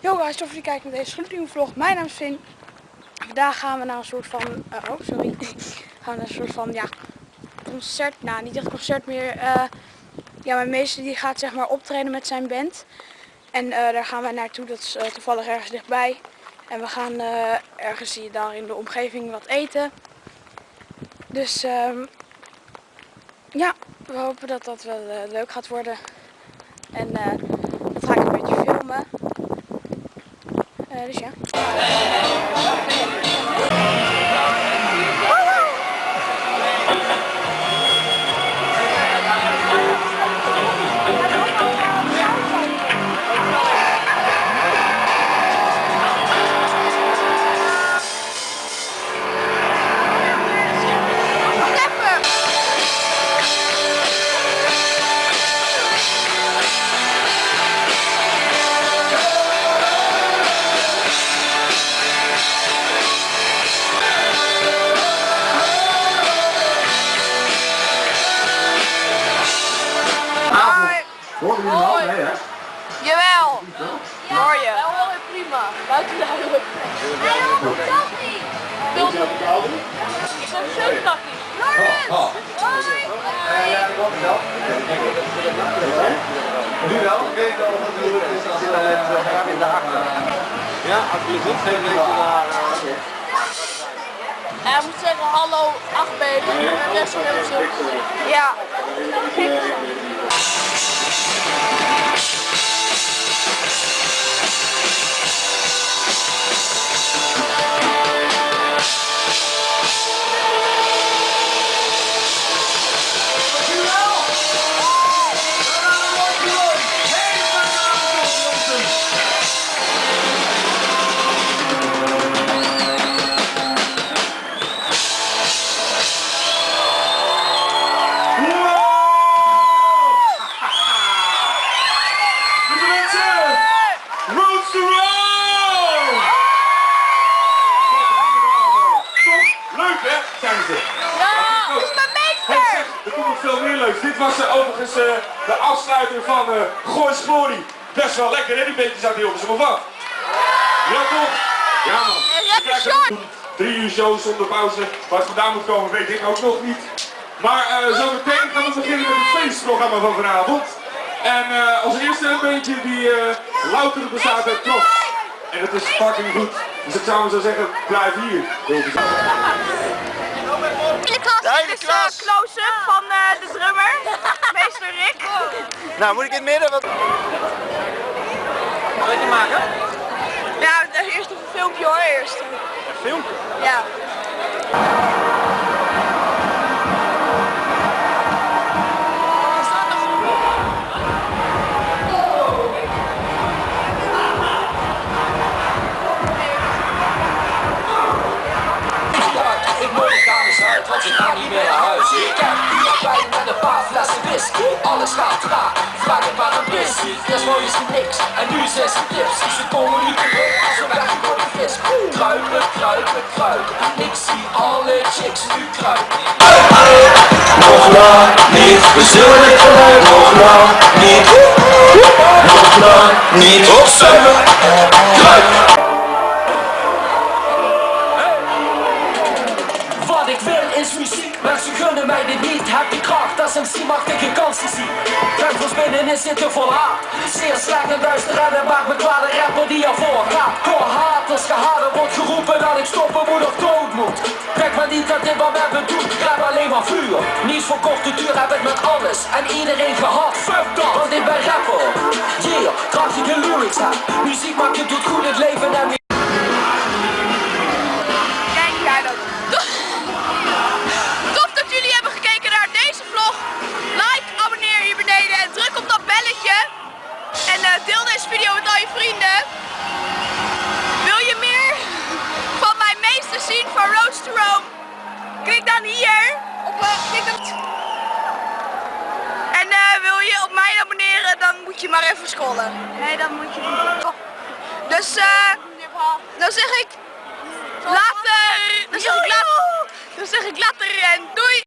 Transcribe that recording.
Yo guys, tof dat je kijkt naar deze gloednieuwe vlog. Mijn naam is Finn. Vandaag gaan we naar een soort van, uh, oh sorry, gaan we naar een soort van, ja, concert, nou niet echt concert meer. Uh, ja, mijn meester die gaat zeg maar optreden met zijn band. En uh, daar gaan wij naartoe, dat is toevallig ergens dichtbij. En we gaan ergens hier daar in de omgeving wat eten. Dus um, ja, we hopen dat dat wel leuk gaat worden. En dat ga ik een beetje filmen. Uh, Ja? Ja, wel weer prima. Buiten duidelijk. Hij wil een tappie. Wil je Ik heb zo'n tappie. Lawrence! Oh. Hoi! Ja, dat klopt wel. Nu wel? Ik weet wel wat het is als het in de achter. Ja, als je zit, geef ik naar... Hij moet zeggen hallo, 8 baby. En de rest hebben ze. Ja. Uh, overigens uh, de afsluiter van uh, Goois Glory. Best wel lekker hè, die beetjes uit Hilversum, of wat? Ja toch? Ja man. Drie uur show zonder pauze. Wat vandaan moet komen weet ik ook nog niet. Maar zo meteen gaan we beginnen met het feestprogramma van vanavond. En als eerste een beentje die louter bestaat uit trots. En het is fucking goed. Dus ik zou maar zo zeggen, blijf hier. Is de close-up van uh, de. Nou, moet ik in het midden? Wat... Wat je maken? Ja, eerst even een filmpje hoor, eerst. Een filmpje? Ja. want ze gaan niet meer naar huis. Kijk, hier bij met een paar flessen whisky. Alles gaat traag, vraag het maar een bissie. Eerst mooi is niks, en nu zijn ze tips. Ze komen nu terug als een weggegooide vis. Kruipen, kruipen, kruipen. Ik zie alle chicks nu kruipen. Nog lang niet, we zullen dit geluid nog lang niet. Nog lang niet, opzuigen, kruipen. MC mag ik geen kansen zien. Duivels binnenin zitten vol haat. Zeer slecht en duister en het maakt me kwaad een rapper die ervoor gaat. Core haters gehaden wordt geroepen dat ik stoppen moet of dood moet. Trek maar niet dat dit wat we hebben doen, ik heb alleen maar vuur. Niets voor korte duur heb ik met alles en iedereen gehad. Fuck dat, want ik ben rapper. Yeah, krachtige lyrics heb. Muziek maakt je doet goed het leven en En uh, wil je op mij abonneren, dan moet je maar even scrollen. Nee, dan moet je niet. Oh. Dus uh, dan zeg ik later. Dan zeg ik later. Dan zeg ik later en doei.